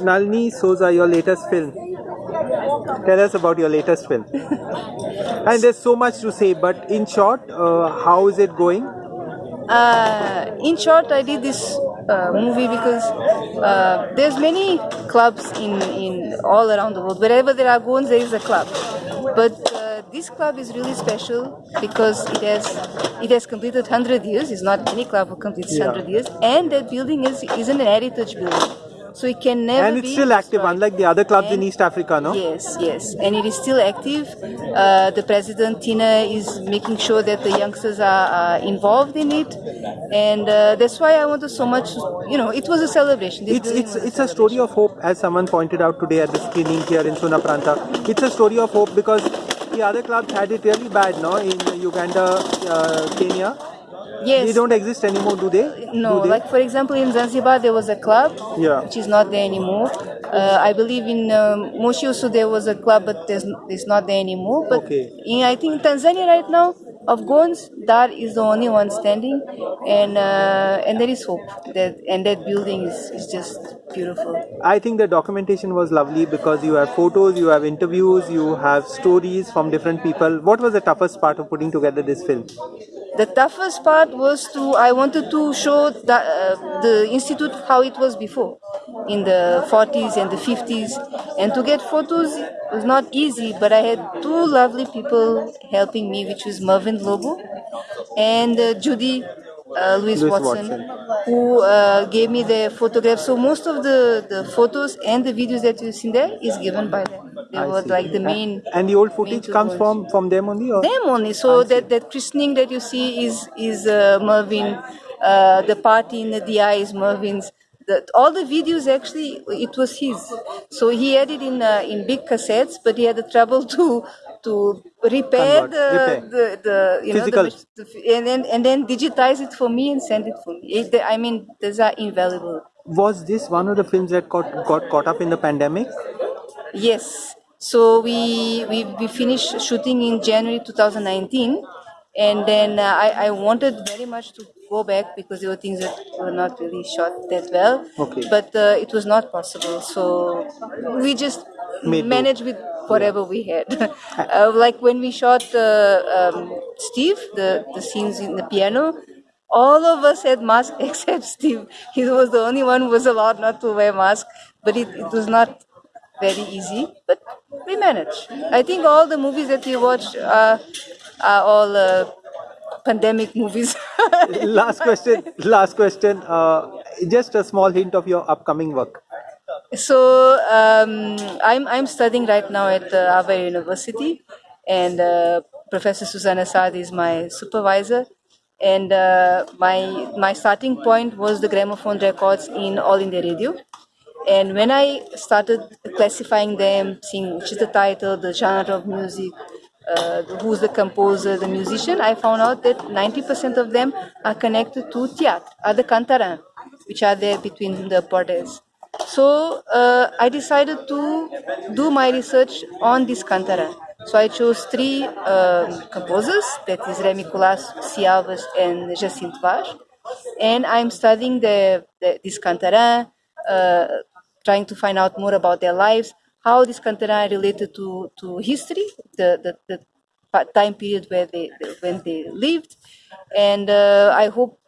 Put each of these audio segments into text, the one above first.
Nalini Souza, your latest film. Tell us about your latest film. and there's so much to say, but in short, uh, how is it going? Uh, in short, I did this uh, movie because uh, there's many clubs in, in all around the world. Wherever there are goans, there is a club. But uh, this club is really special because it has it has completed 100 years. It's not any club who completes Yeah. 100 years, and that building is isn't an heritage building, so it can never and it's still active, destroyed. unlike the other clubs in East Africa, no? Yes, yes, and it is still active. Uh, the president Tina is making sure that the youngsters are, are involved in it, and uh, that's why I wanted so much. You know, it was a celebration. This It's it's it's a story of hope, as someone pointed out today at the screening here in Sunaparanta. It's a story of hope because the other clubs had it really bad, no? In Uganda, uh, Kenya, Yes. they don't exist anymore, do they? No, Do they? like for example, in Zanzibar there was a club, Yeah. which is not there anymore. Uh, I believe in um, Moshi also there was a club, but there's it's not there anymore. But Okay. in, I think in Tanzania right now, of Goans, Dar is the only one standing, and uh, and there is hope that and that building is, is just beautiful. I think the documentation was lovely because you have photos, you have interviews, you have stories from different people. What was the toughest part of putting together this film? The toughest part was to I wanted to show the, uh, the institute how it was before, in the 40s and the 50s, and to get photos was not easy. But I had two lovely people helping me, which was Mervyn Lobo and uh, Judy uh, Louise Watson, Watson. who uh, gave me the photographs. So most of the, the photos and the videos that you see there is given by them. They I were see. like the main. And the old footage comes from from them only, or them only. So that that christening that you see is is uh, Mervyn. Uh, the party in the DI is Mervyn's. The, all the videos actually it was his. So he had it in uh, in big cassettes, but he had the trouble to to repair Convert, the, repair. the the you Physical. know the, the and then and then digitize it for me and send it for me. It, I mean, these are invaluable. was this one of the films that got got caught up in the pandemic? Yes. So we we, we finished shooting in January 2019, and then uh, I I wanted very much to go back because there were things that were not really shot that well. Okay. But uh, it was not possible. So we just Managed with whatever we had. uh, like when we shot uh, um, Steve, the the scenes in the piano. All of us had masks except Steve. He was the only one who was allowed not to wear mask. But it, it was not very easy, but we managed. I think all the movies that we watch are, are all uh, pandemic movies. last question. Last question. Uh, just a small hint of your upcoming work. So um, I'm, I'm studying right now at uh, Goa University, and uh, Professor Susanna Saad is my supervisor. And uh, my my starting point was the gramophone records in All India Radio. And when I started classifying them, seeing which is the title, the genre of music, uh, who's the composer, the musician, I found out that 90% of them are connected to theatre, are the cantarins, which are there between the portes. So uh, I decided to do my research on this cantarin. So I chose three um, composers, that is Remmie Colaço, Cialvas, and Jacinto Vaz. And I'm studying the, the this cantarin, uh, trying to find out more about their lives, how this cantarin related to, to history, the, the, the time period where they when they lived, and uh, I hope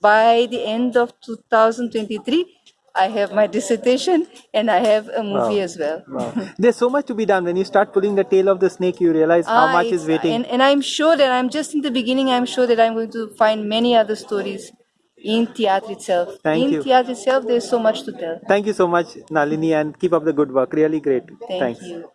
by the end of 2023 I have my dissertation and I have a movie Wow. as well. Wow. There's so much to be done. When you start pulling the tail of the snake, you realize how Ah, much is waiting. And, and I'm sure that I'm just in the beginning. I'm sure that I'm going to find many other stories in theatre itself. Thank in you. theatre itself, there's so much to tell. Thank you so much, Nalini, and keep up the good work. Really great. Thank Thanks. you.